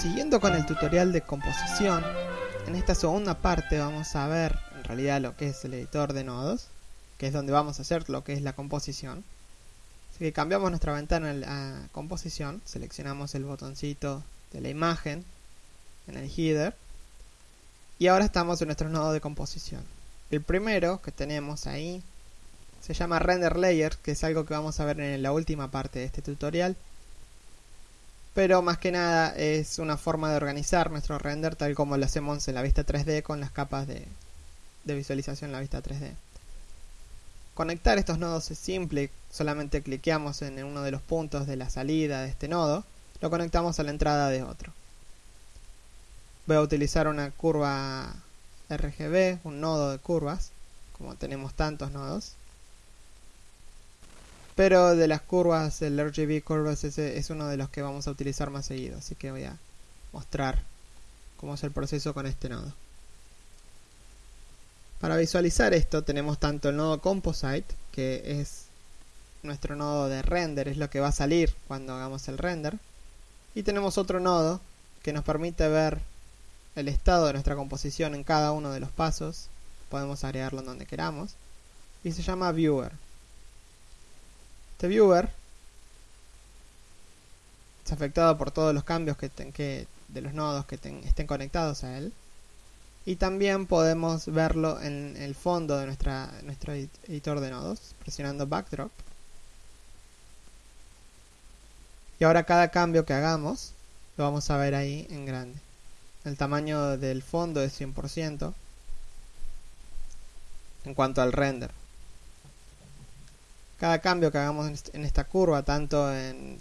Siguiendo con el tutorial de composición, en esta segunda parte vamos a ver en realidad lo que es el editor de nodos, que es donde vamos a hacer lo que es la composición. Así que cambiamos nuestra ventana a composición, seleccionamos el botoncito de la imagen en el header y ahora estamos en nuestro nodo de composición. El primero que tenemos ahí se llama Render Layer, que es algo que vamos a ver en la última parte de este tutorial pero más que nada es una forma de organizar nuestro render tal como lo hacemos en la vista 3D con las capas de, visualización en la vista 3D. Conectar estos nodos es simple, solamente cliqueamos en uno de los puntos de la salida de este nodo, lo conectamos a la entrada de otro. Voy a utilizar una curva RGB, un nodo de curvas, como tenemos tantos nodos. Pero de las curvas, el RGB Curves es uno de los que vamos a utilizar más seguido. Así que voy a mostrar cómo es el proceso con este nodo. Para visualizar esto tenemos tanto el nodo Composite, que es nuestro nodo de render, es lo que va a salir cuando hagamos el render. Y tenemos otro nodo que nos permite ver el estado de nuestra composición en cada uno de los pasos. Podemos agregarlo donde queramos. Y se llama Viewer. Este viewer es afectado por todos los cambios que, de los nodos que estén conectados a él. Y también podemos verlo en el fondo de nuestra, nuestro editor de nodos, presionando Backdrop. Y ahora cada cambio que hagamos lo vamos a ver ahí en grande. El tamaño del fondo es 100% en cuanto al render cada cambio que hagamos en esta curva, tanto en...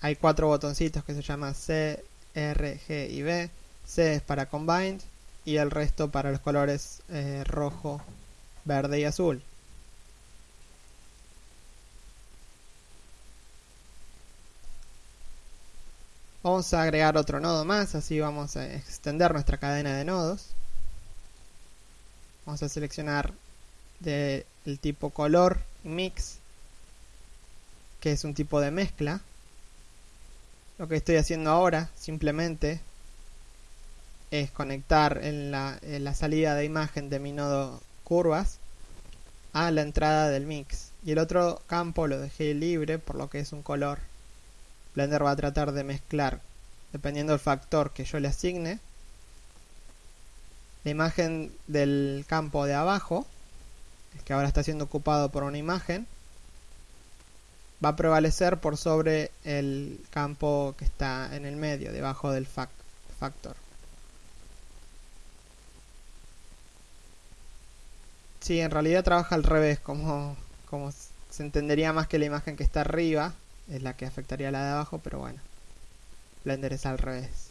Hay cuatro botoncitos que se llaman C, R, G y B. C es para Combined y el resto para los colores eh, rojo, verde y azul. Vamos a agregar otro nodo más, así vamos a extender nuestra cadena de nodos. Vamos a seleccionar del tipo color mix que es un tipo de mezcla. Lo que estoy haciendo ahora simplemente es conectar en la, salida de imagen de mi nodo curvas a la entrada del mix. Y el otro campo lo dejé libre por lo que es un color. Blender va a tratar de mezclar, dependiendo del factor que yo le asigne, la imagen del campo de abajo, que ahora está siendo ocupado por una imagen, va a prevalecer por sobre el campo que está en el medio, debajo del factor. Sí, en realidad trabaja al revés, como, como se entendería más que la imagen que está arriba es la que afectaría a la de abajo, pero bueno, Blender es al revés.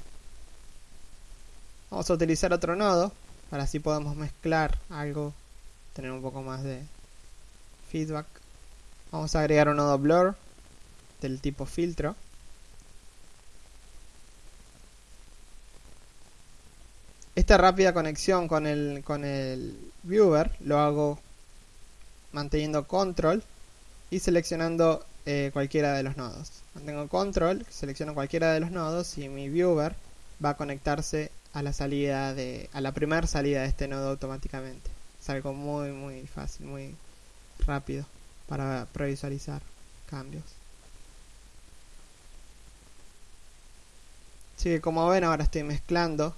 Vamos a utilizar otro nodo, para así podemos mezclar algo, tener un poco más de feedback. Vamos a agregar un nodo blur del tipo filtro. Esta rápida conexión con el, con el viewer lo hago manteniendo control y seleccionando eh, cualquiera de los nodos. Mantengo control, selecciono cualquiera de los nodos y mi viewer va a conectarse a la salida de a la primera salida de este nodo automáticamente. Es algo muy muy fácil, muy rápido para previsualizar cambios. Así que como ven ahora estoy mezclando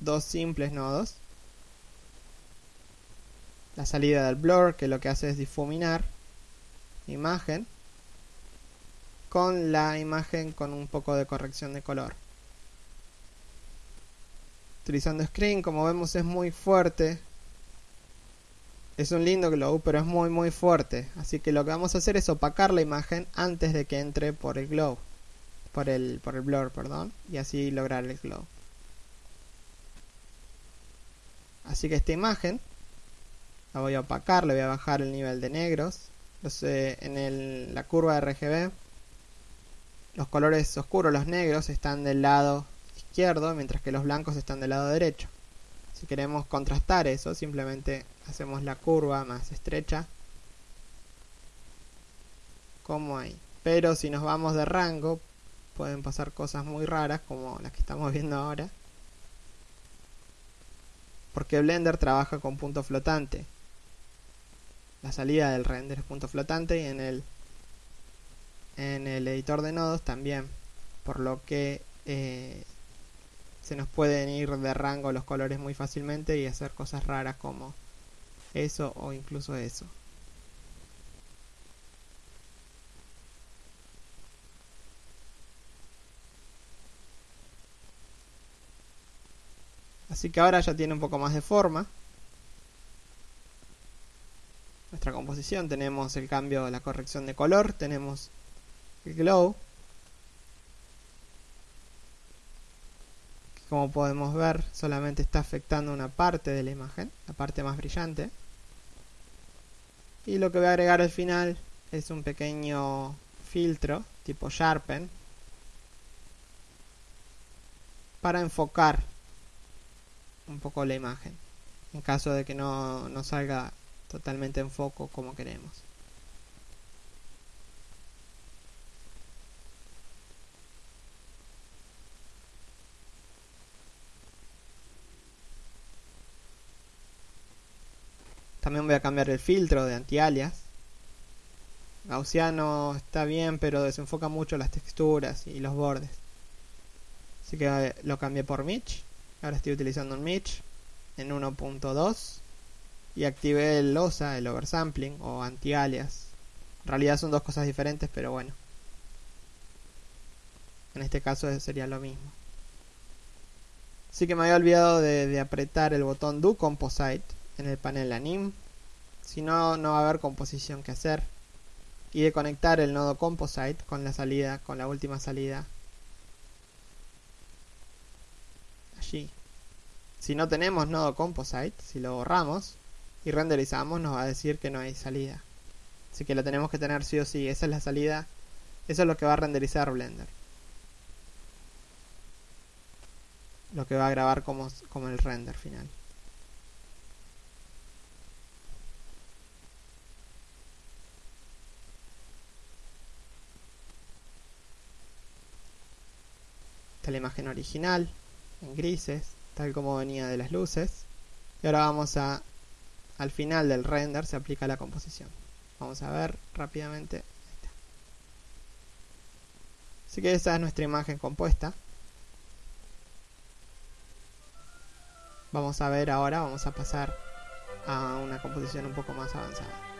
dos simples nodos. La salida del blur que lo que hace es difuminar imagen con la imagen con un poco de corrección de color. Utilizando screen como vemos es muy fuerte es un lindo glow, pero es muy muy fuerte. Así que lo que vamos a hacer es opacar la imagen antes de que entre por el glow. Por el, por el blur, perdón. Y así lograr el glow. Así que esta imagen la voy a opacar, le voy a bajar el nivel de negros. Entonces, en la curva de RGB, los colores oscuros, los negros, están del lado izquierdo, mientras que los blancos están del lado derecho. Si queremos contrastar eso, simplemente hacemos la curva más estrecha como ahí. Pero si nos vamos de rango, pueden pasar cosas muy raras como las que estamos viendo ahora. Porque Blender trabaja con punto flotante. La salida del render es punto flotante y en el en el editor de nodos también. Por lo que eh, se nos pueden ir de rango los colores muy fácilmente y hacer cosas raras como eso o incluso eso. Así que ahora ya tiene un poco más de forma. Nuestra composición tenemos el cambio, la corrección de color, tenemos el glow. Como podemos ver solamente está afectando una parte de la imagen, la parte más brillante. Y lo que voy a agregar al final es un pequeño filtro tipo Sharpen para enfocar un poco la imagen en caso de que no, no salga totalmente en foco como queremos. También voy a cambiar el filtro de anti-alias. Gaussiano está bien, pero desenfoca mucho las texturas y los bordes. Así que eh, lo cambié por Mitch. Ahora estoy utilizando un Mitch en 1.2 y activé el OSA, el oversampling o anti-alias. En realidad son dos cosas diferentes, pero bueno. En este caso sería lo mismo. Así que me había olvidado de, de apretar el botón Do Composite en el panel anim. Si no, no va a haber composición que hacer. Y de conectar el nodo composite con la salida, con la última salida Si no tenemos nodo composite, si lo borramos y renderizamos, nos va a decir que no hay salida. Así que lo tenemos que tener sí o sí. Esa es la salida. Eso es lo que va a renderizar Blender. Lo que va a grabar como, como el render final. La imagen original en grises, tal como venía de las luces. Y ahora vamos a, al final del render se aplica la composición. Vamos a ver rápidamente. Así que esa es nuestra imagen compuesta. Vamos a ver ahora, vamos a pasar a una composición un poco más avanzada.